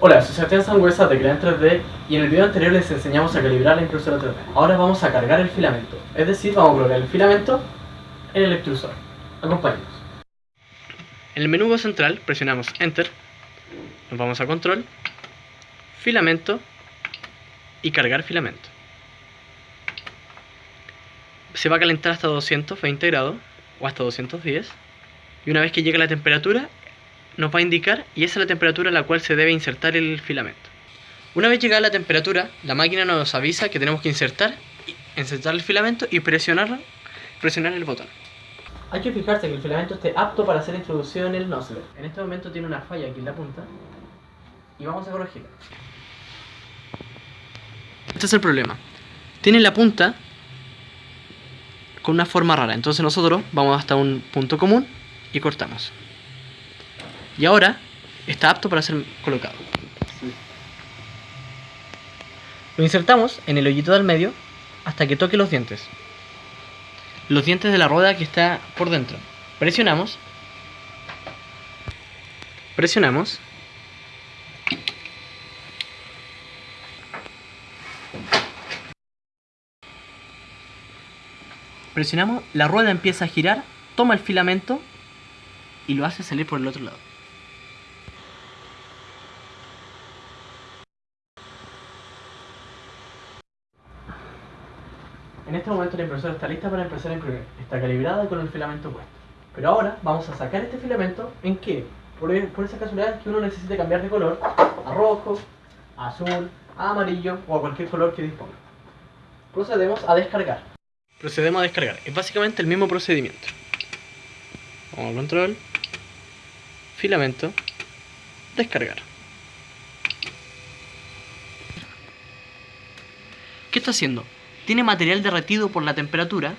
Sebastián Sangüesa de Crea en 3D y en el video anterior les enseñamos a calibrar la impresora 3D. Ahora vamos a cargar el filamento, es decir, vamos a colocar el filamento en el extrusor. Acompáñenos. En el menú central presionamos Enter, nos vamos a Control, Filamento y Cargar filamento. Se va a calentar hasta 220 grados o hasta 210 y una vez que llegue la temperatura nos va a indicar y esa es la temperatura a la cual se debe insertar el filamento. Una vez llegada la temperatura, la máquina nos avisa que tenemos que insertar, insertar el filamento y presionar, presionar el botón. Hay que fijarse que el filamento esté apto para ser introducido en el nozzle. En este momento tiene una falla aquí en la punta y vamos a corregirla. Este es el problema. Tiene la punta con una forma rara, entonces nosotros vamos hasta un punto común y cortamos. Y ahora está apto para ser colocado. Lo insertamos en el hoyito del medio hasta que toque los dientes. Los dientes de la rueda que está por dentro. Presionamos. Presionamos. Presionamos, la rueda empieza a girar, toma el filamento y lo hace salir por el otro lado. En este momento la impresora está lista para empezar a imprimir. Está calibrada con el filamento puesto. Pero ahora vamos a sacar este filamento en que, por, esa casualidad que uno necesite cambiar de color a rojo, a azul, a amarillo o a cualquier color que disponga. Procedemos a descargar. Procedemos a descargar. Es básicamente el mismo procedimiento. Vamos a control, filamento, descargar. ¿Qué está haciendo? Tiene material derretido por la temperatura.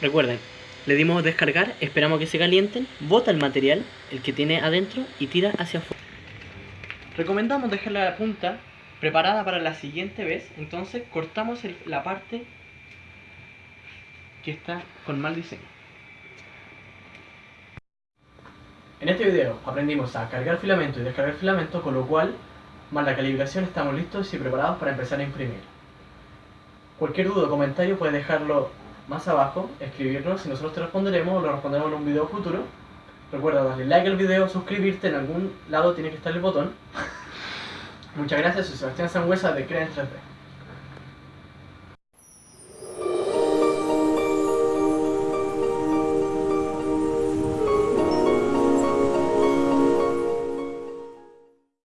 Recuerden, le dimos descargar, esperamos que se calienten, bota el material, el que tiene adentro, y tira hacia afuera. Recomendamos dejar la punta preparada para la siguiente vez, entonces cortamos la parte que está con mal diseño. En este video aprendimos a cargar filamento y descargar filamento, con lo cual, más la calibración, estamos listos y preparados para empezar a imprimir. Cualquier duda o comentario puedes dejarlo más abajo, escribirnos y nosotros te responderemos o lo responderemos en un video futuro. Recuerda darle like al video, suscribirte, en algún lado tiene que estar el botón. Muchas gracias, soy Sebastián Sangüesa de Crea 3D.